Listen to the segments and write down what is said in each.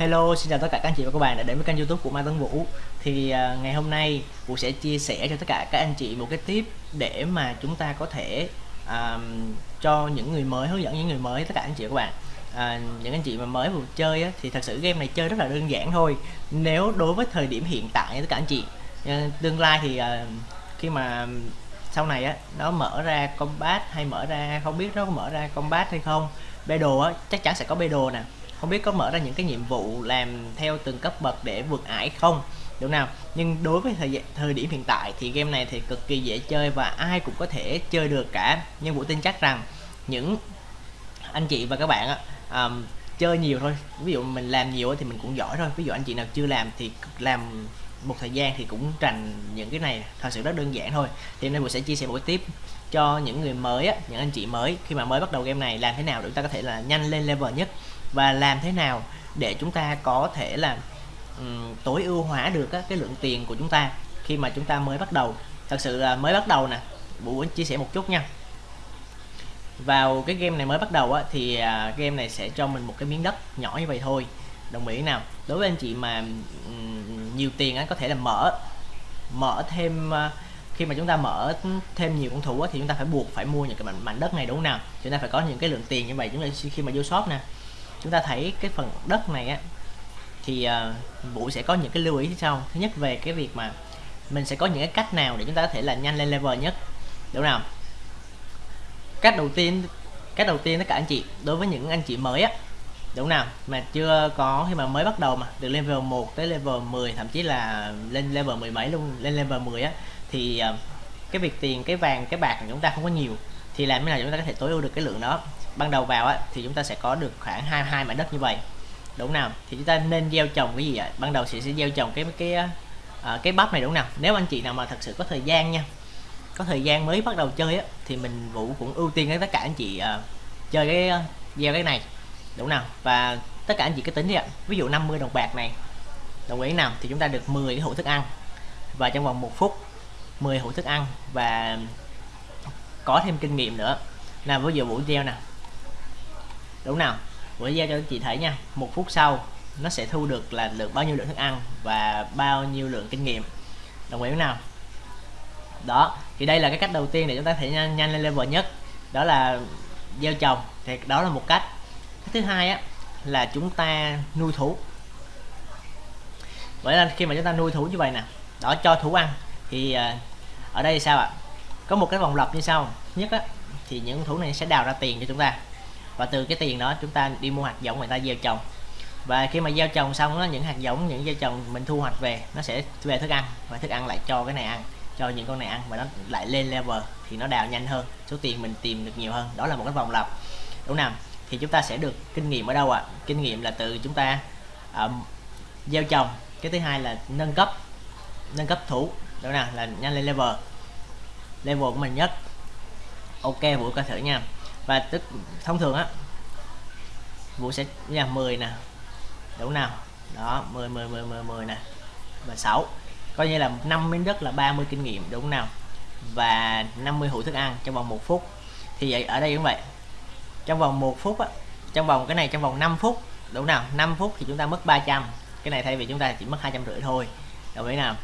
Hello, xin chào tất cả các anh chị và các bạn đã đến với kênh youtube của Mai Tấn Vũ. Thì uh, ngày hôm nay Vũ sẽ chia sẻ cho tất cả các anh chị một cái tip để mà chúng ta có thể uh, cho những người mới, hướng dẫn những người mới tất cả anh chị và các bạn. À, những anh chị mà mới vừa chơi á, thì thật sự game này chơi rất là đơn giản thôi. Nếu đối với thời điểm hiện tại tất cả anh chị à, tương lai thì à, khi mà sau này á nó mở ra combat hay mở ra không biết nó có mở ra combat hay không bê đồ á chắc chắn sẽ có bê đồ nè không biết có mở ra những cái nhiệm vụ làm theo từng cấp bậc để vượt ải không? Đúng nào. Nhưng đối với thời thời điểm hiện tại thì game này thì cực kỳ dễ chơi và ai cũng có thể chơi được cả. Nhưng vũ tin chắc rằng những anh chị và các bạn á, um, chơi nhiều thôi. Ví dụ mình làm nhiều thì mình cũng giỏi thôi. Ví dụ anh chị nào chưa làm thì làm một thời gian thì cũng trành những cái này. Thật sự rất đơn giản thôi. Thì hôm nay mình sẽ chia sẻ buổi tiếp cho những người mới á, những anh chị mới. Khi mà mới bắt đầu game này làm thế nào để chúng ta có thể là nhanh lên level nhất? Và làm thế nào để chúng ta có thể là um, tối ưu hóa được á, cái lượng tiền của chúng ta khi mà chúng ta mới bắt đầu? Thật sự là mới bắt đầu nè Vũ muốn chia sẻ một chút nha. Vào cái game này mới bắt đầu á, thì à, game này sẽ cho mình một cái miếng đất nhỏ như vậy thôi. Đồng ý nào? Đối với anh chị mà um, nhiều tiền á, có thể là mở mở thêm uh, khi mà chúng ta mở thêm nhiều con thủ á, thì chúng ta phải buộc phải mua những cái mảnh, mảnh đất này đúng không nào? Chúng ta phải có những cái lượng tiền như vậy chúng ta khi mà vô shop nè chúng ta thấy cái phần đất này á thì uh, Vũ sẽ có những cái lưu ý sau. Thứ nhất về cái việc mà mình sẽ có những cái cách nào để chúng ta có thể là nhanh lên level nhất. Đúng nào cách đầu tiên cách đầu tiên tất cả anh chị đối với những anh chị mới á đúng nào mà chưa có khi mà mới bắt đầu mà từ level 1 tới level 10 thậm chí là lên level 10 mấy luôn lên level 10 á thì uh, cái việc tiền cái vàng cái bạc của chúng ta không có nhiều thì làm thế nào chúng ta có thể tối ưu được cái lượng đó? Ban đầu vào á thì chúng ta sẽ có được khoảng hai hai mảnh đất như vậy. Đúng nào? Thì chúng ta nên gieo trồng cái gì ạ? Ban đầu sẽ sẽ gieo trồng cái cái à, cái bắp này đúng nào? Nếu anh chị nào mà thật sự có thời gian nha có thời gian mới bắt đầu chơi á thì mình vũ cũng ưu tiên với tất cả anh chị uh, chơi cái uh, gieo cái này. Đúng nào? Và tất cả anh chị cứ tính đi ạ. Ví dụ 50 đồng bạc này đồng ý nào? Thì chúng ta được 10 cái hũ thức ăn. Và trong vòng một phút 10 hũ thức ăn và có thêm kinh nghiệm nữa. Là ví giờ buổi gieo nè. Đúng nào. Buổi gieo cho anh chị thấy nha. Một phút sau nó sẽ thu được là được bao nhiêu lượng thức ăn và bao nhiêu lượng kinh nghiệm. Đồng ý nào? Đó thì đây là cái cách đầu tiên để chúng ta thể nhanh, nhanh lên level nhất. Đó là gieo trồng. Thì đó là một cách. Cái thứ hai á là chúng ta nuôi thú. Vậy là khi mà chúng ta nuôi thú như vậy nè đó cho thú ăn thì à, ở đây sao ạ? Có một cái vòng lặp như sau. Nhất á thì những thú này sẽ đào ra tiền cho chúng ta. Và từ cái tiền đó chúng ta đi mua hạt giống người ta gieo trồng. Và khi mà gieo trồng xong đó, những hạt giống những gieo trồng mình thu hoạch về nó sẽ về thức ăn. Và thức ăn lại cho cái này ăn cho những con này ăn. Và nó lại lên level thì nó đào nhanh hơn. Số tiền mình tìm được nhiều hơn. Đó là một cái vòng lặp. Đúng không thì chúng ta sẽ được kinh nghiệm ở đâu ạ? À? kinh nghiệm là từ chúng ta um, gieo trồng. Cái thứ hai là nâng cấp. Nâng cấp thủ. Đó nào? Là nhanh lên level level của mình nhất. Ok, vũ coi thử nha. Và tức, thông thường á, vũ sẽ là 10 nè. Đúng nào. Đó 10 10 10 10 10 nè. Và 6 coi như là 5 miếng đất là 30 kinh nghiệm, đúng nào? Và 50 hũ thức ăn trong vòng một phút. Thì vậy, ở đây cũng vậy. Trong vòng một phút á, trong vòng cái này, trong vòng 5 phút, đúng nào? 5 phút thì chúng ta mất 300 cái này thay vì chúng ta chỉ mất hai trăm rưỡi thôi. Đồng ý nào?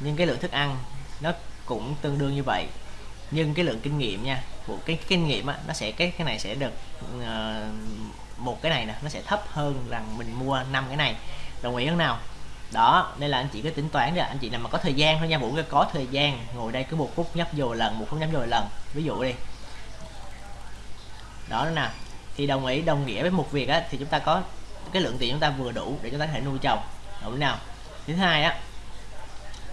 Nhưng cái lượng thức ăn nó cũng tương đương như vậy nhưng cái lượng kinh nghiệm nha của cái kinh nghiệm á, nó sẽ cái cái này sẽ được uh, một cái này nè nó sẽ thấp hơn rằng mình mua năm cái này. Đồng ý không nào? Đó đây là anh chị cứ tính toán ra anh chị nào mà có thời gian thôi nha vũ có thời gian ngồi đây cứ một phút nhấp vô lần một phút nhấp vô lần. Ví dụ đi. Đó nè thì đồng ý đồng nghĩa với một việc á thì chúng ta có cái lượng tiền chúng ta vừa đủ để chúng ta có thể nuôi chồng đúng nào? Thứ hai á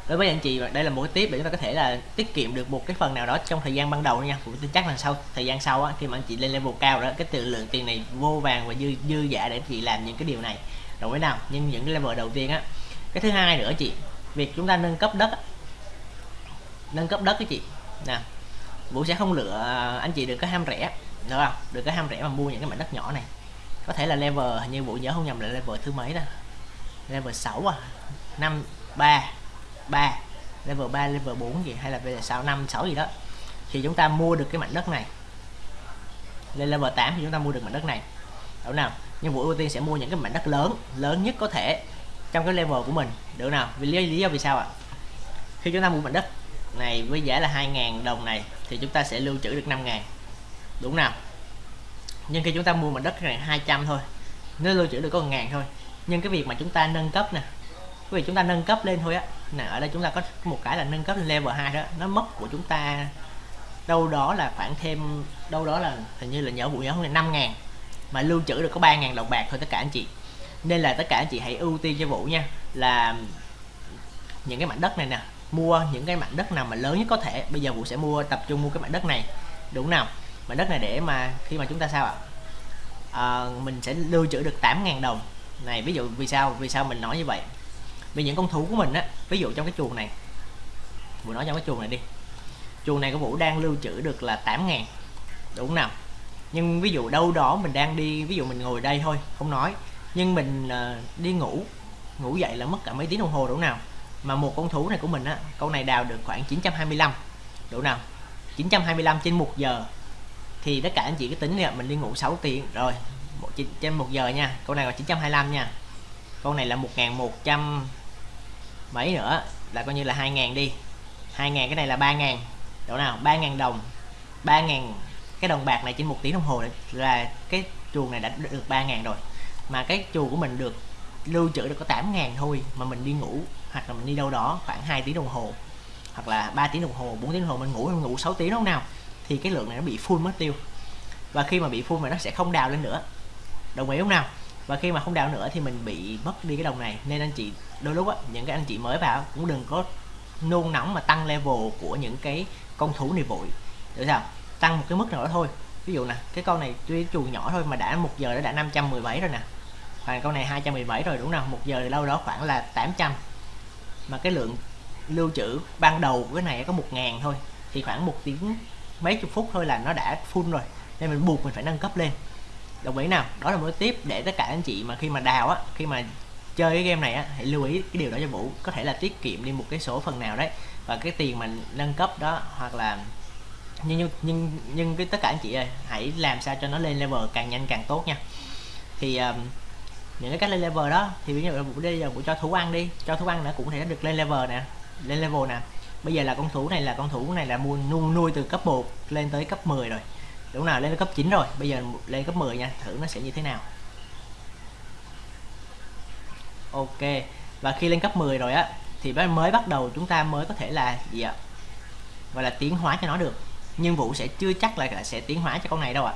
đối với anh chị đây là một cái tiếp để chúng ta có thể là tiết kiệm được một cái phần nào đó trong thời gian ban đầu nha. Cũng tin chắc là sau thời gian sau á, khi mà anh chị lên level cao đó cái tự lượng tiền này vô vàng và dư dư giả để anh chị làm những cái điều này. Đồng ý nào? Nhưng những cái level đầu tiên á. Cái thứ hai nữa chị việc chúng ta nâng cấp đất nâng cấp đất cái chị. Nè vũ sẽ không lựa à, anh chị đừng có ham rẻ. Được không? Đừng có ham rẻ mà mua những cái mảnh đất nhỏ này. Có thể là level như vũ nhớ không nhầm là level thứ mấy đó level 6 à? 5 3 3 level 3 level 4 gì hay là level 6 5 6 gì đó thì chúng ta mua được cái mảnh đất này. Lên level 8 thì chúng ta mua được mảnh đất này. Đúng nào? Nhưng Vũ ưu tiên sẽ mua những cái mảnh đất lớn lớn nhất có thể trong cái level của mình. Được nào? Vì lý, lý do vì sao ạ? À? khi chúng ta mua mảnh đất này với giá là 2.000 đồng này thì chúng ta sẽ lưu trữ được 5.000 đúng nào? Nhưng khi chúng ta mua mảnh đất này 200 thôi nó lưu trữ được có 1.000 thôi. Nhưng cái việc mà chúng ta nâng cấp nè cái việc chúng ta nâng cấp lên thôi á nè ở đây chúng ta có một cái là nâng cấp lên level 2 đó. Nó mất của chúng ta đâu đó là khoảng thêm đâu đó là hình như là nhỏ vụ nhỏ không là 5 ngàn. Mà lưu trữ được có 3 ngàn đồng bạc thôi tất cả anh chị. Nên là tất cả anh chị hãy ưu tiên cho Vũ nha là những cái mảnh đất này nè mua những cái mảnh đất nào mà lớn nhất có thể. Bây giờ Vũ sẽ mua tập trung mua cái mảnh đất này. Đúng nào? Mảnh đất này để mà khi mà chúng ta sao ạ? À, mình sẽ lưu trữ được 8.000 đồng. Này ví dụ vì sao vì sao mình nói như vậy? Vì những con thú của mình á ví dụ trong cái chuồng này Vũ nói trong cái chuồng này đi. Chuồng này của Vũ đang lưu trữ được là 8 ngàn đúng nào? Nhưng ví dụ đâu đó mình đang đi ví dụ mình ngồi đây thôi không nói. Nhưng mình uh, đi ngủ ngủ dậy là mất cả mấy tiếng đồng hồ đúng nào? Mà một con thú này của mình á con này đào được khoảng 925 đủ nào? 925 trên một giờ. Thì tất cả anh chị cứ tính là mình đi ngủ 6 tiếng rồi một trên một giờ nha con này là 925 nha. Con này là 1100 mấy nữa? Là coi như là 2.000 đi. 2.000 cái này là 3.000 độ nào? 3.000 đồng. 3.000 cái đồng bạc này trên một tiếng đồng hồ là cái chuồng này đã được 3.000 rồi. Mà cái chuồng của mình được lưu trữ được có 8.000 thôi mà mình đi ngủ, hoặc là mình đi đâu đó khoảng 2 tiếng đồng hồ, hoặc là 3 tiếng đồng hồ 4 tiếng đồng hồ, mình ngủ mình ngủ 6 tiếng lúc nào, thì cái lượng này nó bị full mất tiêu. Và khi mà bị full mà nó sẽ không đào lên nữa. Đồng ý không nào? Và khi mà không đào nữa thì mình bị mất đi cái đồng này. Nên anh chị, đôi lúc á, những cái anh chị mới vào cũng đừng có nôn nóng mà tăng level của những cái con thú này vội. Được sao? Tăng một cái mức nào đó thôi. Ví dụ nè, cái con này tuy chuồng nhỏ thôi mà đã một giờ nó đã 517 rồi nè. Và con này 217 rồi, đúng không? Một giờ thì lâu đó khoảng là 800 mà cái lượng lưu trữ ban đầu của cái này có 1.000 thôi. Thì khoảng một tiếng mấy chục phút thôi là nó đã full rồi. Nên mình buộc mình phải nâng cấp lên đồng ý nào đó là một tiếp để tất cả anh chị mà khi mà đào á khi mà chơi cái game này á hãy lưu ý cái điều đó cho vũ. Có thể là tiết kiệm đi một cái số phần nào đấy và cái tiền mà nâng cấp đó hoặc là nhưng nhưng nhưng cái tất cả anh chị ơi hãy làm sao cho nó lên level càng nhanh càng tốt nha. Thì um, những cái cách lên level đó thì ví dụ là vũ bây giờ vũ cho thú ăn đi cho thú ăn nó cũng thể được lên level nè lên level nè. Bây giờ là con thú này là con thú này là mua nuôi, nuôi từ cấp 1 lên tới cấp 10 rồi đúng nào lên cấp 9 rồi. Bây giờ lên cấp 10 nha thử nó sẽ như thế nào. Ok và khi lên cấp 10 rồi á thì mới bắt đầu chúng ta mới có thể là gì ạ? Gọi là tiến hóa cho nó được. Nhưng vũ sẽ chưa chắc là sẽ tiến hóa cho con này đâu ạ.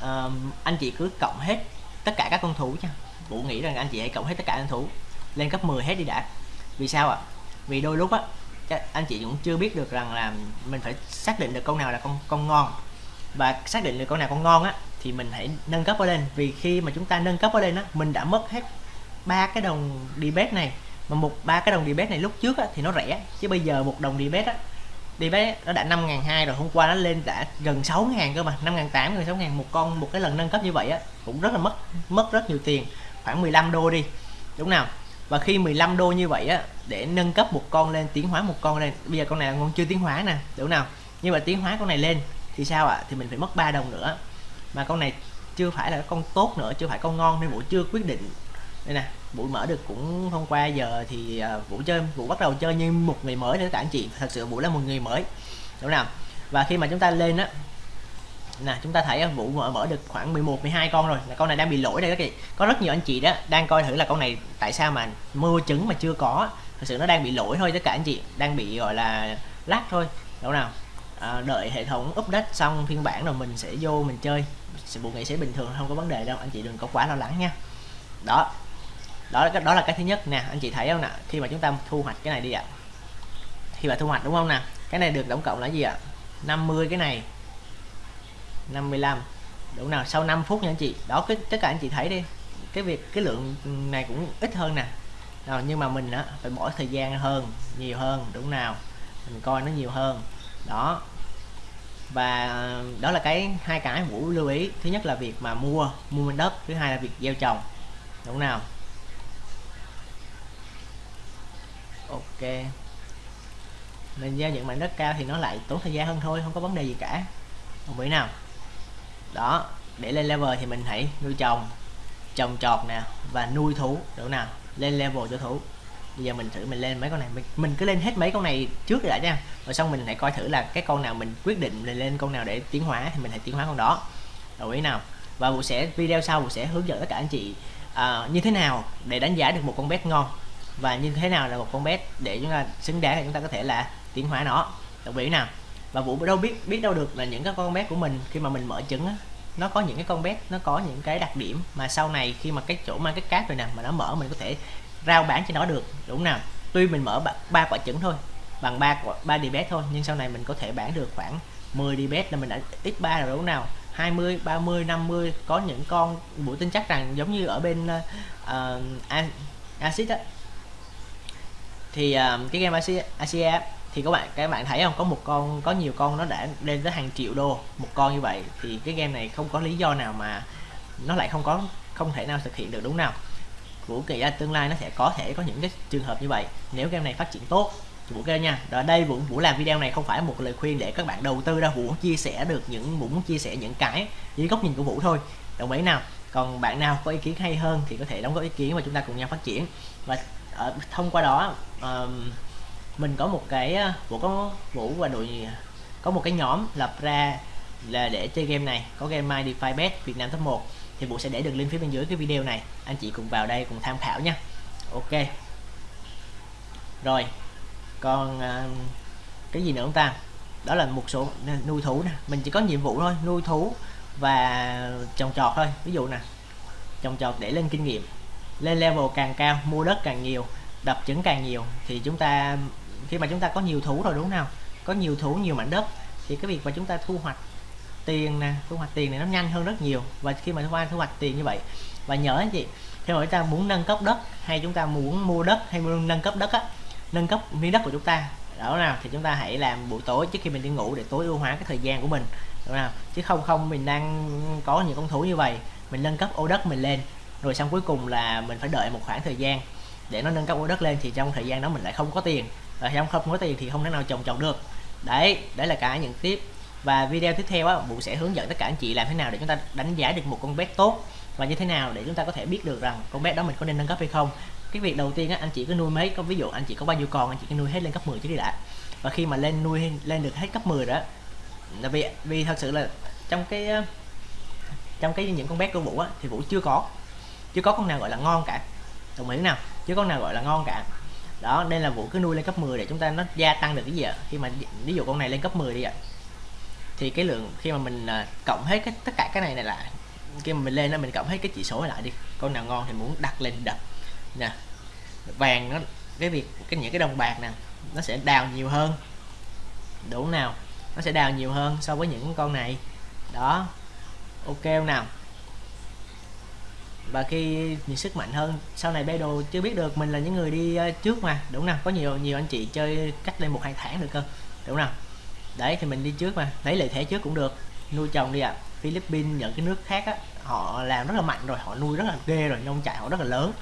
À, anh chị cứ cộng hết tất cả các con thú nha. Vũ nghĩ rằng anh chị hãy cộng hết tất cả con thú. Lên cấp 10 hết đi đã. Vì sao ạ? Vì đôi lúc á anh chị cũng chưa biết được rằng là mình phải xác định được con nào là con con ngon và xác định được con nào con ngon á thì mình hãy nâng cấp ở lên. Vì khi mà chúng ta nâng cấp ở lên á mình đã mất hết ba cái đồng debate này. Mà một ba cái đồng debate này lúc trước á, thì nó rẻ. Chứ bây giờ một đồng debate á debate nó đã năm ngàn hai rồi hôm qua nó lên đã gần sáu ngàn cơ mà. năm ngàn tám gần sáu ngàn. Một con một cái lần nâng cấp như vậy á cũng rất là mất mất rất nhiều tiền. Khoảng 15 đô đi. Đúng nào? Và khi 15 đô như vậy á để nâng cấp một con lên tiến hóa một con lên. Bây giờ con này là con chưa tiến hóa nè. Đúng nào? Nhưng mà tiến hóa con này lên thì sao ạ? Thì mình phải mất 3 đồng nữa. Mà con này chưa phải là con tốt nữa, chưa phải con ngon nên vũ chưa quyết định. Đây nè, vũ mở được cũng hôm qua giờ thì à, vũ chơi, vũ bắt đầu chơi như một người mới để các anh chị. Thật sự vũ là một người mới. Đúng nào? Và khi mà chúng ta lên á, nè, chúng ta thấy vũ mở mở được khoảng 11 12 con rồi. Là con này đang bị lỗi đây các chị. Có rất nhiều anh chị đó đang coi thử là con này tại sao mà mua trứng mà chưa có thật sự nó đang bị lỗi thôi tất cả anh chị. Đang bị, gọi là lắc thôi. Đúng nào? À, đợi hệ thống update xong phiên bản rồi mình sẽ vô mình chơi. Bộ nghệ sẽ bình thường không có vấn đề đâu. Anh chị đừng có quá lo lắng nha. Đó. Đó là đó là cái thứ nhất nè. Anh chị thấy không nè? Khi mà chúng ta thu hoạch cái này đi ạ. Khi mà thu hoạch đúng không nè? Cái này được tổng cộng là gì ạ? 50 cái này. 55 đúng nào sau 5 phút nha anh chị. Đó cái tất cả anh chị thấy đi. Cái việc cái lượng này cũng ít hơn nè. Nào nhưng mà mình á phải bỏ thời gian hơn nhiều hơn đúng nào? Mình coi nó nhiều hơn đó. Và ờ, đó là cái hai cái vũ lưu ý. Thứ nhất là việc mà mua mua đất, thứ hai là việc gieo trồng. Đúng nào? Ok. Mình giao những mảnh đất cao thì nó lại tốn thời gian hơn thôi, không có vấn đề gì cả. Không biết nào? Đó. Để lên level thì mình hãy nuôi trồng trồng trọt nè và nuôi thú. Đúng nào? Lên level cho thú bây giờ mình thử mình lên mấy con này. Mình, mình cứ lên hết mấy con này trước đã nha. Rồi xong mình lại coi thử là cái con nào mình quyết định mình lên con nào để tiến hóa thì mình hãy tiến hóa con đó. Đồng ý nào? Và vụ sẽ video sau vụ sẽ hướng dẫn tất cả anh chị uh, như thế nào để đánh giá được một con bet ngon. Và như thế nào là một con bet để chúng ta xứng đáng để chúng ta có thể là tiến hóa nó. Đồng ý nào? Và vũ đâu biết biết đâu được là những cái con bé của mình khi mà mình mở trứng á, nó có những cái con bé nó có những cái đặc điểm mà sau này khi mà cái chỗ mang cái cát rồi nè mà nó mở mình có thể rao bán cho nó được đúng nào? Tuy mình mở ba quả trứng thôi bằng ba ba db thôi nhưng sau này mình có thể bán được khoảng 10 db là mình đã x3 rồi đúng nào? 20 30 50 có những con buổi tin chắc rằng giống như ở bên uh, acid á. Thì uh, cái game Asia thì các bạn các bạn thấy không? Có một con có nhiều con nó đã lên tới hàng triệu đô một con như vậy thì cái game này không có lý do nào mà nó lại không có không thể nào thực hiện được đúng nào? Của kỳ ra tương lai nó sẽ có thể có những cái trường hợp như vậy nếu game này phát triển tốt. Vũ kêu nha. Ở đây Vũ Vũ làm video này không phải một lời khuyên để các bạn đầu tư đâu. Vũ muốn chia sẻ được những Vũ muốn chia sẻ những cái dưới góc nhìn của Vũ thôi. Đồng ý nào? Còn bạn nào có ý kiến hay hơn thì có thể đóng góp ý kiến và chúng ta cùng nhau phát triển. Và ở, thông qua đó uh, mình có một cái ờ, Vũ có Vũ và đội có một cái nhóm lập ra là để chơi game này. Có game My DeFi Bet Việt Nam top 1 thì bộ sẽ để đường link phía bên dưới cái video này. Anh chị cùng vào đây cùng tham khảo nha. Ok. Rồi. Còn uh, cái gì nữa không ta? Đó là một số nuôi thú nè. Mình chỉ có nhiệm vụ thôi nuôi thú và trồng trọt thôi. Ví dụ nè trồng trọt để lên kinh nghiệm. Lên level càng cao mua đất càng nhiều đập trứng càng nhiều thì chúng ta khi mà chúng ta có nhiều thú rồi đúng không có nhiều thú nhiều mảnh đất thì cái việc mà chúng ta thu hoạch tiền nè, thu hoạch tiền này nó nhanh hơn rất nhiều. Và khi mà qua thu hoạch tiền như vậy, và nhớ anh chị, khi mà chúng ta muốn nâng cấp đất hay chúng ta muốn mua đất hay muốn nâng cấp đất á, nâng cấp miếng đất của chúng ta đó nào thì chúng ta hãy làm buổi tối trước khi mình đi ngủ để tối ưu hóa cái thời gian của mình đúng nào chứ không không, mình đang có những con thú như vậy, mình nâng cấp ô đất mình lên, rồi xong cuối cùng là mình phải đợi một khoảng thời gian để nó nâng cấp ô đất lên thì trong thời gian đó mình lại không có tiền. Và trong không có tiền thì không thể nào trồng trồng được. Đấy đấy là cả những tiếp và video tiếp theo á, Vũ sẽ hướng dẫn tất cả anh chị làm thế nào để chúng ta đánh giá được một con bet tốt và như thế nào để chúng ta có thể biết được rằng con bet đó mình có nên nâng cấp hay không. Cái việc đầu tiên á, anh chị cứ nuôi mấy, có ví dụ anh chị có bao nhiêu con, anh chị cứ nuôi hết lên cấp 10 chứ đi đã. Và khi mà lên nuôi lên được hết cấp 10 đó, là vì vì thật sự là trong cái ờ, trong cái những con bé của vũ á, thì vũ chưa có chưa có con nào gọi là ngon cả. Đồng ý nào? Chứ con nào gọi là ngon cả. Đó, nên là vũ cứ nuôi lên cấp 10 để chúng ta nó gia tăng được cái gì ạ? Khi mà ví dụ con này lên cấp 10 đi ạ thì cái lượng khi mà mình à, cộng hết cái, tất cả cái này này lại khi mà mình lên đó mình cộng hết cái chỉ số lại đi. Con nào ngon thì muốn đặt lên đập. Nè, vàng nó, cái việc, cái những cái đồng bạc nè, nó sẽ đào nhiều hơn. Đủ nào, nó sẽ đào nhiều hơn so với những con này. Đó, ok nào? Và khi nhìn sức mạnh hơn, sau này bay đồ chưa biết được mình là những người đi à, trước mà, đúng nào? Có nhiều nhiều anh chị chơi cách lên một hai tháng được cơ, đúng nào? Đấy, thì mình đi trước mà. Lấy lợi thế trước cũng được. Nuôi trồng đi ạ. À. Philippines, những cái nước khác á, họ làm rất là mạnh rồi, họ nuôi rất là ghê rồi, nông trại họ rất là lớn.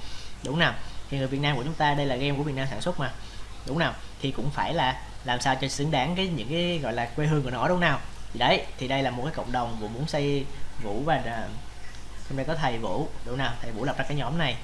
Đúng nào? Thì người Việt Nam của chúng ta, đây là game của Việt Nam sản xuất mà. Đúng nào? Thì cũng phải là làm sao cho xứng đáng cái những cái, gọi là, quê hương của nó, đúng nào? Thì đấy, thì đây là một cái cộng đồng vũ muốn xây vũ và à, hôm trong đây có thầy vũ. Đúng nào? Thầy vũ lập ra cái nhóm này.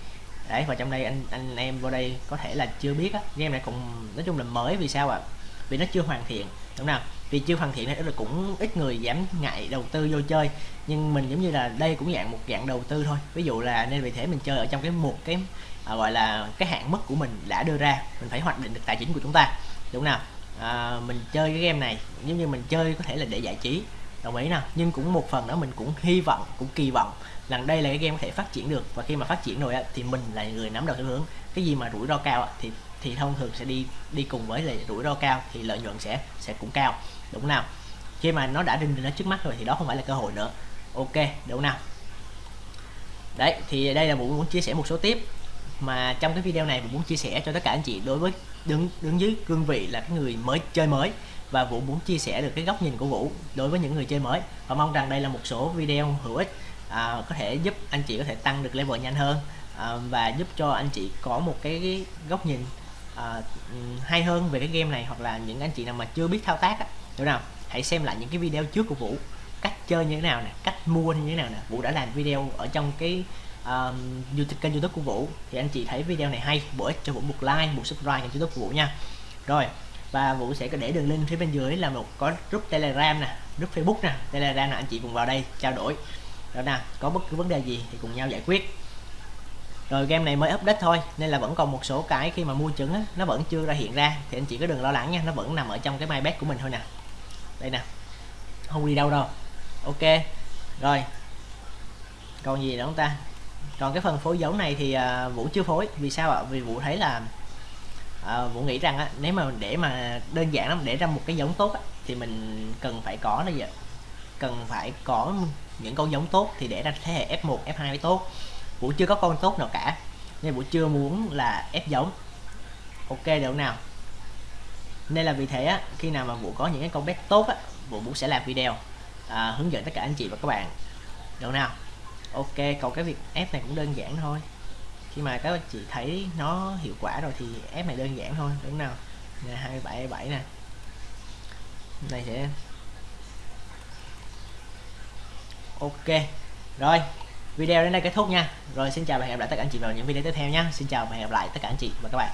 Đấy, và trong đây anh anh em vô đây có thể là chưa biết á. Game này cũng, nói chung là mới vì sao ạ? à? Vì nó chưa hoàn thiện. Đúng nào? Vì chưa hoàn thiện nên là cũng ít người dám ngại đầu tư vô chơi. Nhưng mình giống như là đây cũng dạng một dạng đầu tư thôi. Ví dụ là nên vì thế mình chơi ở trong cái một cái à, gọi là cái hạn mức của mình đã đưa ra mình phải hoạch định được tài chính của chúng ta. Đúng nào? À, mình chơi cái game này giống như mình chơi có thể là để giải trí. Đồng ý nào? Nhưng cũng một phần đó mình cũng hy vọng cũng kỳ vọng rằng đây là cái game có thể phát triển được. Và khi mà phát triển rồi thì mình là người nắm đầu theo hướng. Cái gì mà rủi ro cao thì thì thông thường sẽ đi đi cùng với lại rủi ro cao thì lợi nhuận sẽ sẽ cũng cao. Đúng nào? Khi mà nó đã đình nó trước mắt rồi thì đó không phải là cơ hội nữa. Ok đúng nào? Đấy thì đây là muốn muốn chia sẻ một số tiếp mà trong cái video này mình muốn chia sẻ cho tất cả anh chị đối với đứng đứng dưới cương vị là cái người mới chơi mới. Và Vũ muốn chia sẻ được cái góc nhìn của Vũ đối với những người chơi mới. Và mong rằng đây là một số video hữu ích à, có thể giúp anh chị có thể tăng được level nhanh hơn à, và giúp cho anh chị có một cái góc nhìn Ờ, hay hơn về cái game này hoặc là những anh chị nào mà chưa biết thao tác á, đúng nào hãy xem lại những cái video trước của Vũ. Cách chơi như thế nào nè cách mua như thế nào nè. Vũ đã làm video ở trong cái uh, um, YouTube kênh YouTube của Vũ. Thì anh chị thấy video này hay bổ ích cho Vũ một like một subscribe kênh YouTube của Vũ nha. Rồi và Vũ sẽ có để đường link phía bên dưới là một có group Telegram nè group Facebook nè. Telegram nè anh chị cùng vào đây trao đổi. Đó nè có bất cứ vấn đề gì thì cùng nhau giải quyết rồi game này mới update thôi nên là vẫn còn một số cái khi mà mua trứng á, nó vẫn chưa ra hiện ra. Thì anh chị có đừng lo lắng nha nó vẫn nằm ở trong cái MyBet của mình thôi nè. Đây nè. Không đi đâu đâu. Ok. Rồi. Còn gì nữa không ta? Còn cái phần phối giống này thì à, vũ chưa phối. Vì sao ạ? Vì vũ thấy là à, vũ nghĩ rằng á, nếu mà để mà đơn giản lắm để ra một cái giống tốt á, thì mình cần phải có là gì cần phải có những con giống tốt thì để ra thế hệ F1 F2 mới tốt vũ chưa có con tốt nào cả. Nên vũ chưa muốn là ép giống ok được nào. Nên là vì thế á, khi nào mà vũ có những cái con bet tốt á vũ vũ sẽ làm video à, hướng dẫn tất cả anh chị và các bạn. Được nào. Ok còn cái việc ép này cũng đơn giản thôi. Khi mà các anh chị thấy nó hiệu quả rồi thì ép này đơn giản thôi. Đúng nào. Nè hai bảy bảy nè. Này sẽ ok. Rồi video đến đây kết thúc nha. Rồi, xin chào và hẹn gặp lại tất cả anh chị vào những video tiếp theo nha. Xin chào và hẹn gặp lại tất cả anh chị và các bạn.